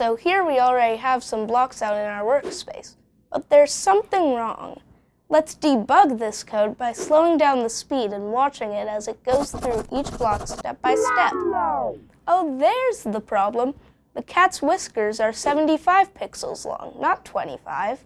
So here we already have some blocks out in our workspace, but there's something wrong. Let's debug this code by slowing down the speed and watching it as it goes through each block step by step. Oh, there's the problem. The cat's whiskers are 75 pixels long, not 25.